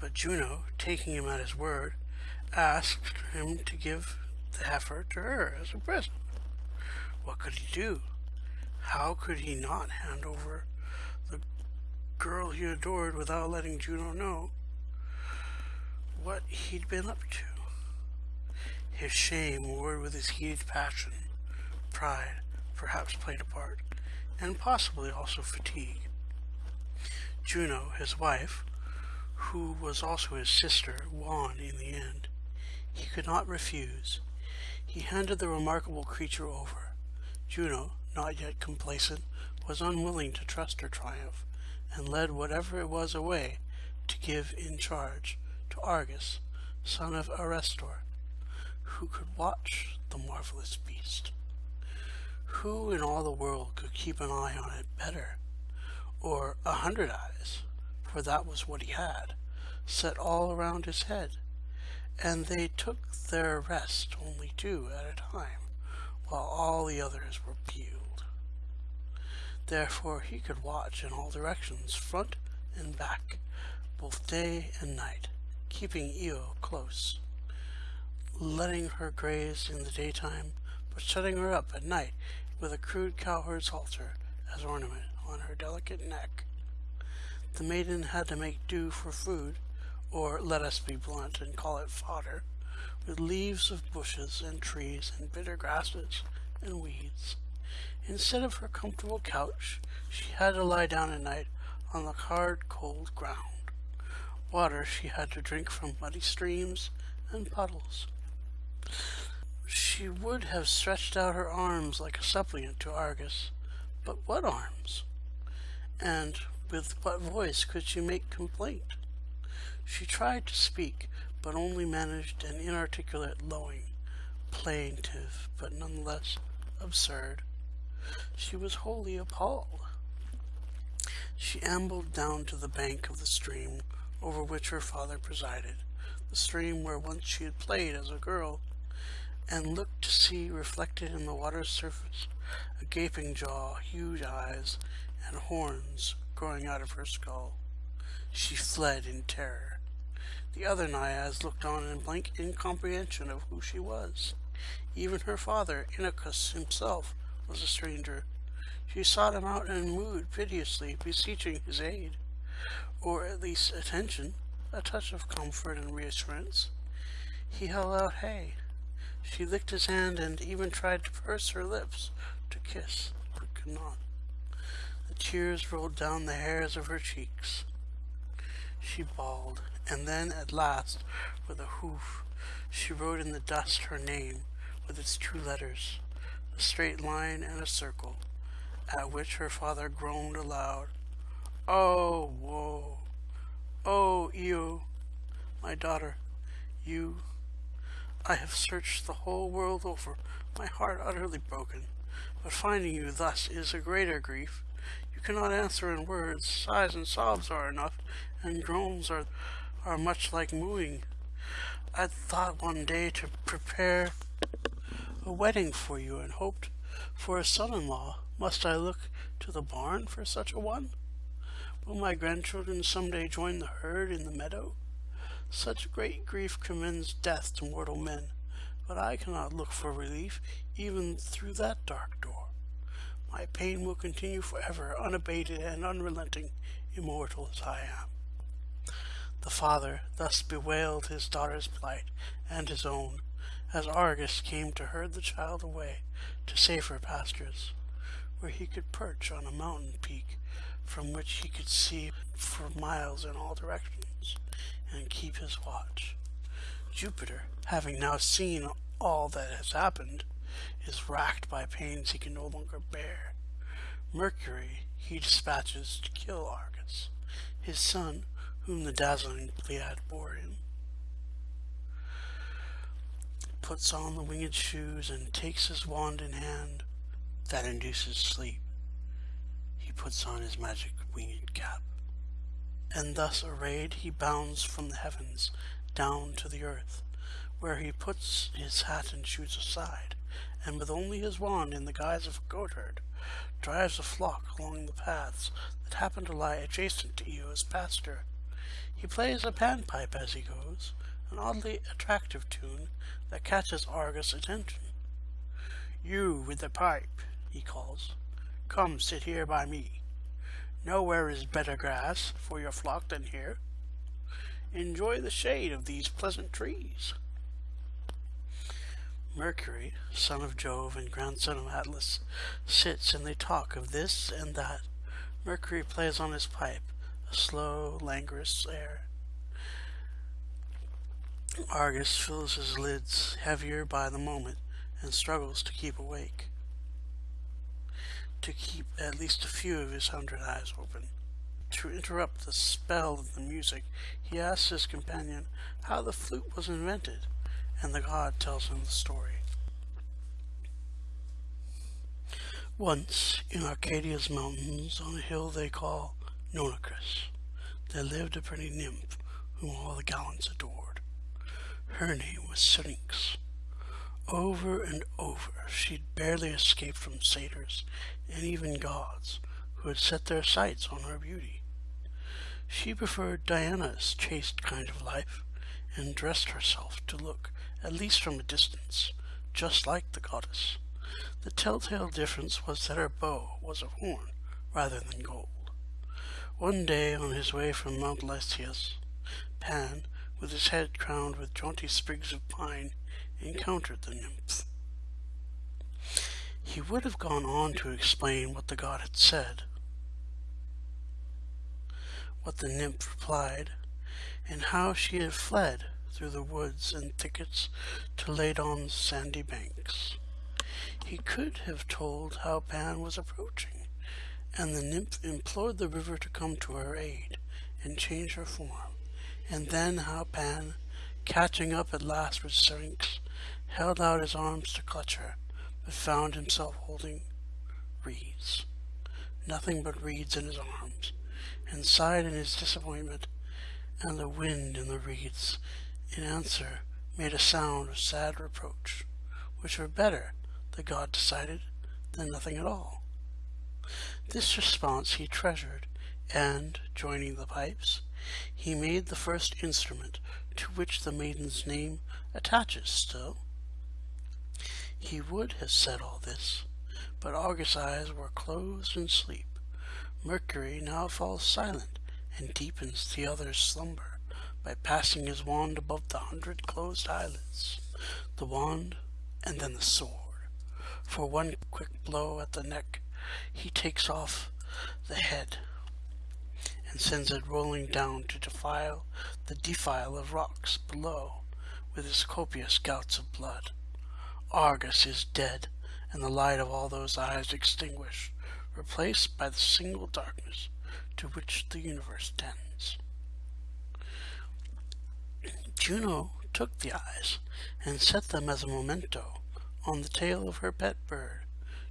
But Juno, taking him at his word, asked him to give the heifer to her as a present. What could he do? How could he not hand over the girl he adored without letting Juno know what he'd been up to? His shame warred with his heated passion. Pride perhaps played a part, and possibly also fatigue. Juno, his wife, who was also his sister, won in the end. He could not refuse. He handed the remarkable creature over. Juno, not yet complacent, was unwilling to trust her triumph, and led whatever it was away to give in charge to Argus, son of Arestor, who could watch the marvelous beast. Who in all the world could keep an eye on it better? Or a hundred eyes, for that was what he had, set all around his head, and they took their rest only two at a time, while all the others were peeled. Therefore he could watch in all directions, front and back, both day and night, keeping Io close, letting her graze in the daytime, but shutting her up at night with a crude cowherd's halter as ornament on her delicate neck. The maiden had to make do for food, or let us be blunt and call it fodder, with leaves of bushes and trees and bitter grasses and weeds. Instead of her comfortable couch, she had to lie down at night on the hard, cold ground. Water she had to drink from muddy streams and puddles. She would have stretched out her arms like a suppliant to Argus, but what arms? And with what voice could she make complaint? She tried to speak, but only managed an inarticulate lowing, plaintive, but nonetheless absurd. She was wholly appalled. She ambled down to the bank of the stream over which her father presided, the stream where once she had played as a girl, and looked to see reflected in the water's surface a gaping jaw, huge eyes, and horns growing out of her skull. She fled in terror. The other Naiads looked on in blank incomprehension of who she was. Even her father, Inachus himself, was a stranger. She sought him out and mooed piteously, beseeching his aid, or at least attention, a touch of comfort and reassurance. He held out hay. She licked his hand and even tried to purse her lips to kiss, but could not. The tears rolled down the hairs of her cheeks. She bawled, and then at last, with a hoof, she wrote in the dust her name with its two letters, a straight line and a circle, at which her father groaned aloud. Oh, woe! Oh, Io, my daughter, you, I have searched the whole world over, my heart utterly broken, but finding you thus is a greater grief. You cannot answer in words, sighs and sobs are enough, and groans are are much like mooing. I thought one day to prepare a wedding for you and hoped for a son-in-law. Must I look to the barn for such a one? Will my grandchildren some day join the herd in the meadow? Such great grief commends death to mortal men, but I cannot look for relief even through that dark door. My pain will continue forever, unabated and unrelenting, immortal as I am. The father thus bewailed his daughter's plight and his own, as Argus came to herd the child away to safer pastures, where he could perch on a mountain peak from which he could see for miles in all directions and keep his watch. Jupiter, having now seen all that has happened, is racked by pains he can no longer bear. Mercury he dispatches to kill Argus. His son, whom the dazzling Pleiad bore him, puts on the winged shoes and takes his wand in hand that induces sleep. He puts on his magic winged cap, and thus arrayed he bounds from the heavens down to the earth, where he puts his hat and shoes aside, and with only his wand in the guise of a goatherd, drives a flock along the paths that happen to lie adjacent to Io's pasture. He plays a panpipe as he goes, an oddly attractive tune that catches Argus' attention. You with the pipe, he calls, come sit here by me. Nowhere is better grass for your flock than here. Enjoy the shade of these pleasant trees. Mercury, son of Jove and grandson of Atlas, sits and they talk of this and that. Mercury plays on his pipe, a slow, languorous air. Argus fills his lids heavier by the moment and struggles to keep awake, to keep at least a few of his hundred eyes open. To interrupt the spell of the music, he asks his companion how the flute was invented and the god tells him the story. Once, in Arcadia's mountains, on a hill they call Nonacris, there lived a pretty nymph whom all the gallants adored. Her name was Syrinx. Over and over she'd barely escaped from satyrs and even gods who had set their sights on her beauty. She preferred Diana's chaste kind of life and dressed herself to look at least from a distance, just like the goddess. The telltale difference was that her bow was of horn rather than gold. One day on his way from Mount Lycaeus, Pan, with his head crowned with jaunty sprigs of pine, encountered the nymph. He would have gone on to explain what the god had said, what the nymph replied, and how she had fled through the woods and thickets to Ladon's sandy banks. He could have told how Pan was approaching, and the nymph implored the river to come to her aid and change her form, and then how Pan, catching up at last with Syrinx, held out his arms to clutch her, but found himself holding reeds, nothing but reeds in his arms, and sighed in his disappointment, and the wind in the reeds in answer made a sound of sad reproach, which were better, the god decided, than nothing at all. This response he treasured, and, joining the pipes, he made the first instrument to which the maiden's name attaches still. He would have said all this, but Argus' eyes were closed in sleep. Mercury now falls silent and deepens the other's slumber by passing his wand above the hundred closed eyelids, the wand, and then the sword. For one quick blow at the neck, he takes off the head and sends it rolling down to defile the defile of rocks below with his copious gouts of blood. Argus is dead, and the light of all those eyes extinguished, replaced by the single darkness to which the universe tends. Juno took the eyes and set them as a memento on the tail of her pet bird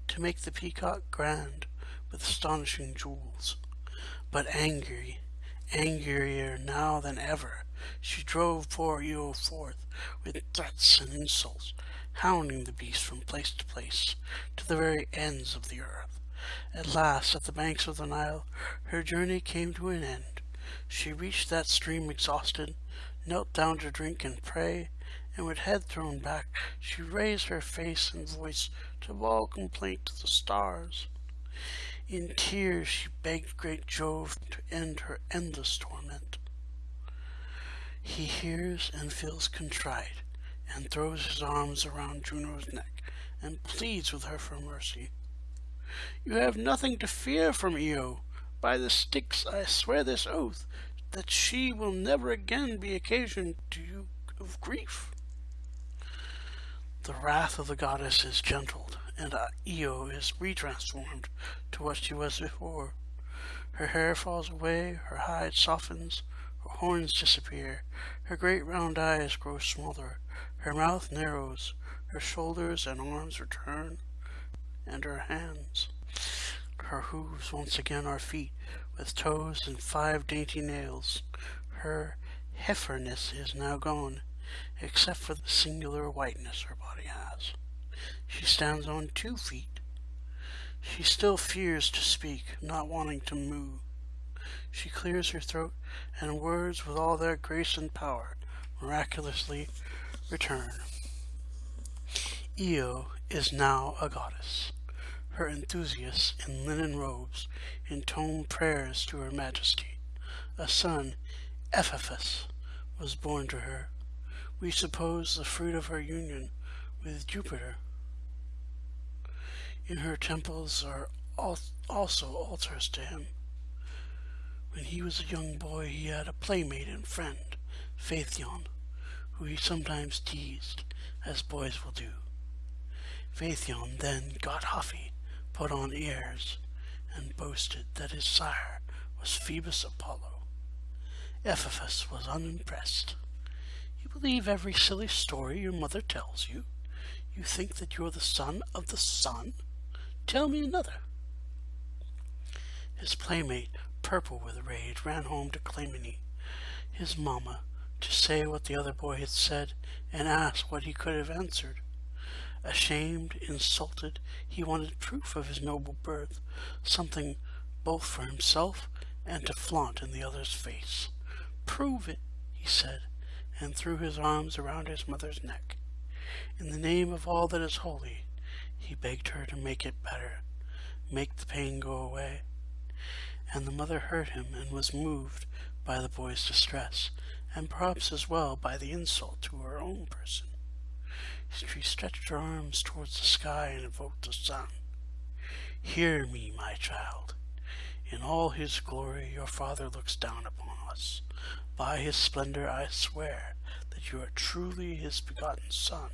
to make the peacock grand with astonishing jewels. But angry, angrier now than ever, she drove poor Io forth with threats and insults, hounding the beast from place to place, to the very ends of the earth. At last, at the banks of the Nile, her journey came to an end. She reached that stream exhausted, knelt down to drink and pray, and with head thrown back, she raised her face and voice to bawl complaint to the stars. In tears she begged great Jove to end her endless torment. He hears and feels contrite, and throws his arms around Juno's neck, and pleads with her for mercy. You have nothing to fear from Io. By the Styx I swear this oath, that she will never again be occasion to you of grief. The wrath of the goddess is gentled, and Io is retransformed to what she was before. Her hair falls away, her hide softens, her horns disappear, her great round eyes grow smaller, her mouth narrows, her shoulders and arms return, and her hands. Her hooves once again are feet, with toes and five dainty nails. Her heiferness is now gone, except for the singular whiteness her has. She stands on two feet. She still fears to speak, not wanting to move. She clears her throat, and words with all their grace and power miraculously return. Io is now a goddess. Her enthusiasts in linen robes intone prayers to her majesty. A son, Epaphus, was born to her. We suppose the fruit of her union with Jupiter. In her temples are also altars to him. When he was a young boy, he had a playmate and friend, Phaethon, who he sometimes teased, as boys will do. Phaethon then got huffy, put on airs, and boasted that his sire was Phoebus Apollo. Epaphus was unimpressed. You believe every silly story your mother tells you? You think that you're the son of the sun? Tell me another. His playmate, purple with rage, ran home to Clymene, his mamma, to say what the other boy had said and ask what he could have answered. Ashamed, insulted, he wanted proof of his noble birth, something both for himself and to flaunt in the other's face. Prove it, he said, and threw his arms around his mother's neck. In the name of all that is holy, he begged her to make it better, make the pain go away. And the mother heard him and was moved by the boy's distress, and perhaps as well by the insult to her own person. She stretched her arms towards the sky and invoked the sun. Hear me, my child. In all his glory your father looks down upon us. By his splendor I swear you are truly his begotten son.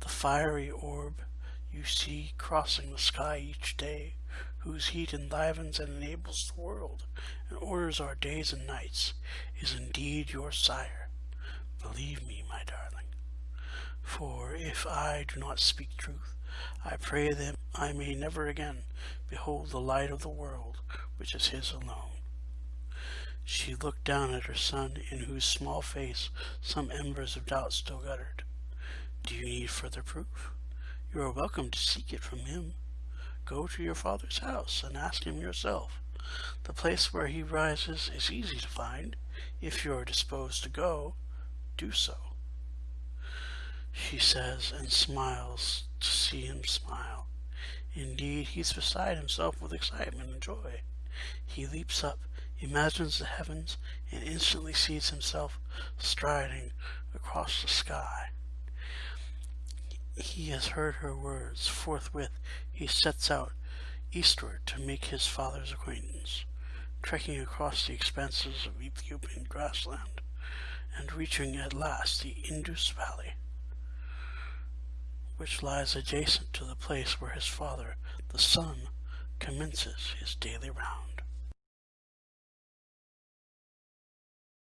The fiery orb you see crossing the sky each day, whose heat enlivens and enables the world, and orders our days and nights, is indeed your sire. Believe me, my darling. For if I do not speak truth, I pray that I may never again behold the light of the world, which is his alone. She looked down at her son, in whose small face some embers of doubt still guttered. Do you need further proof? You are welcome to seek it from him. Go to your father's house and ask him yourself. The place where he rises is easy to find. If you are disposed to go, do so she says, and smiles to see him smile. Indeed, he's beside himself with excitement and joy. He leaps up, imagines the heavens, and instantly sees himself striding across the sky. He has heard her words. Forthwith he sets out eastward to make his father's acquaintance, trekking across the expanses of Ethiopian grassland, and reaching at last the Indus Valley which lies adjacent to the place where his father, the sun, commences his daily round.